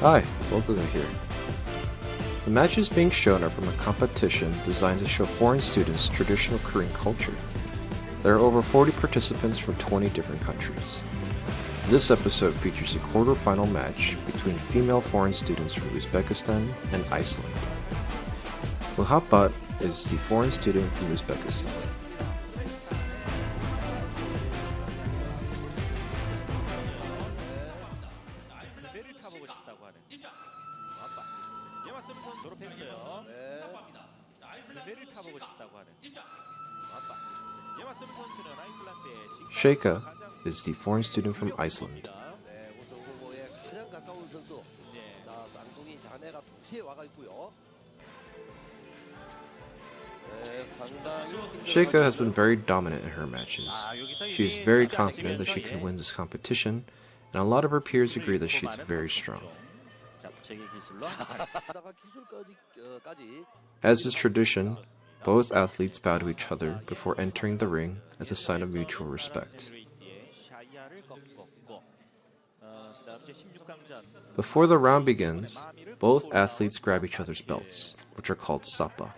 Hi, Bokuga here. The matches being shown are from a competition designed to show foreign students traditional Korean culture. There are over 40 participants from 20 different countries. This episode features a quarter-final match between female foreign students from Uzbekistan and Iceland. Muhabbat is the foreign student from Uzbekistan. 예마스는 선 졸업했어요 배를 타보고 싶다고 하는 아빠 예마스는 선수는 아이슬란드의 Sheikha is the foreign student from Iceland. 네, 우선 후보에 가장 가까운 선수. 네. 자, 쌍둥이 자매가 동시에 와가 있고요. 네, 상당히 Sheikha has been very dominant in her matches. 아, 여기서 She is 이게 very 가지 confident that she 않으면서, can 예. win this competition, and a lot of her peers agree that she's 많은 very 선수죠. strong. As is tradition, both athletes bow to each other before entering the ring as a sign of mutual respect. Before the round begins, both athletes grab each other's belts, which are called sapa.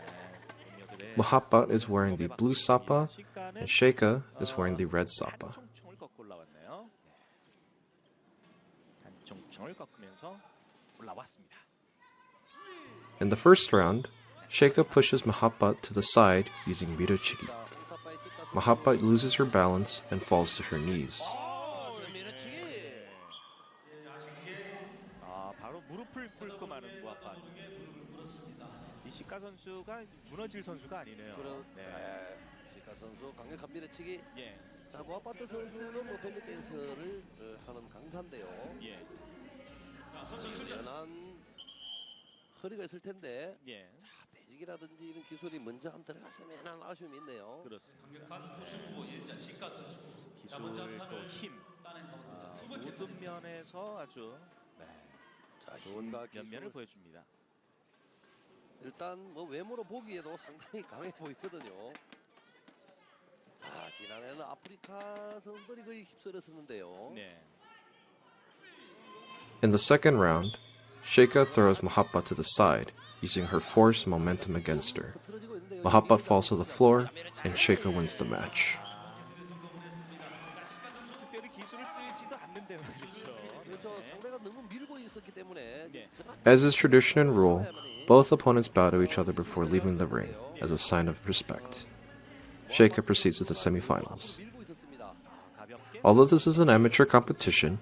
Muhabbat is wearing the blue sapa, and Sheikha is wearing the red sapa. In the first round, Sheikha pushes Muhabbat to the side using Mirochiki. Muhabbat loses her balance and falls to her knees. 자. 예. 연한 허리가 있을 텐데 예. 자, 배직이라든지 이런 기술이 먼저 안 들어갔으면 하는 아쉬움이 있네요. 그렇습니다. 기술 또 힘. 아, 모든 면에서 아주 네, 자, 좋은 면면을. 보여줍니다. 일단 뭐 외모로 보기에도 상당히 강해 보이거든요. 자, 지난해는 아프리카 선수들이 거의 휩쓸었었는데요. 네. In the second round, Sheikha throws Mahappa to the side, using her force and momentum against her. Mahappa falls to the floor, and Sheikha wins the match. As is tradition and rule, both opponents bow to each other before leaving the ring as a sign of respect. Sheikha proceeds to the semifinals. Although this is an amateur competition,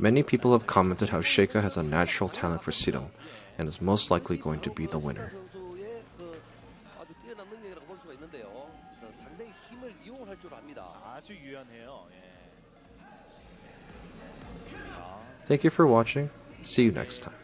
Many people have commented how Sheikha has a natural talent for Sidon and is most likely going to be the winner. Thank you for watching. See you next time.